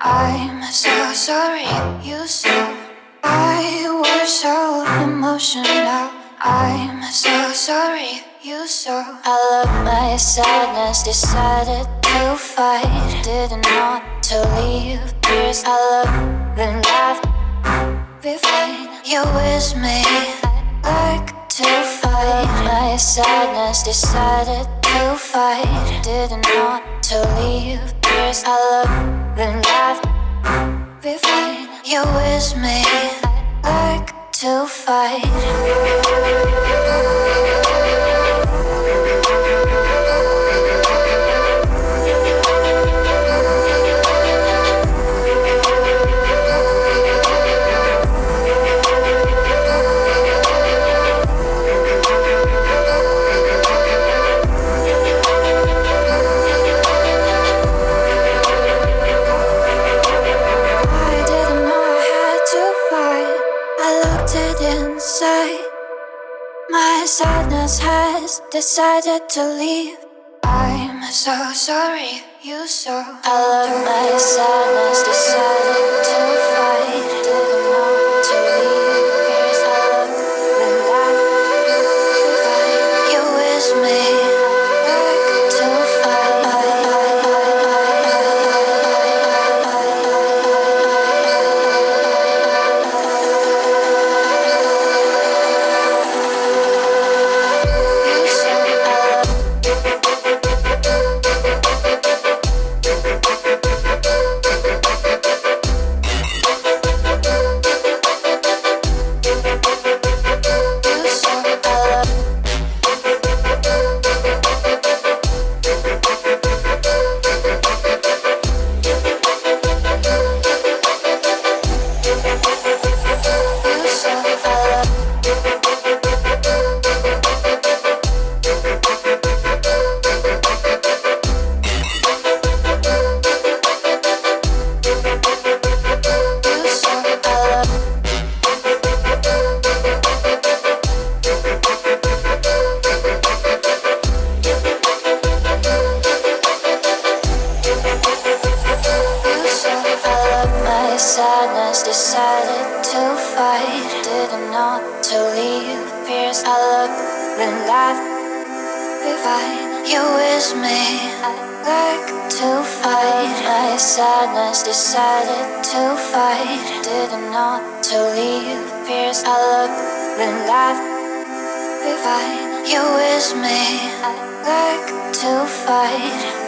I'm so sorry you saw. I was so emotional. I'm so sorry you saw. I love my sadness. Decided to fight. Didn't want to leave. Tears I love then laugh Be fine, you with me. I like to fight. My sadness. Decided to fight. Didn't want to leave Tears I love then laugh Be fine, you with me. I'd like to fight inside. My sadness has decided to leave. I'm so sorry you saw. I love my sadness, decided to sadness, decided to fight. Didn't know to leave. Fears I look, then laugh. Be fine, you with me. I like to fight. My sadness, decided to fight. Didn't know to leave. Fears I look, then laugh. Be fine, you with me. I like to fight.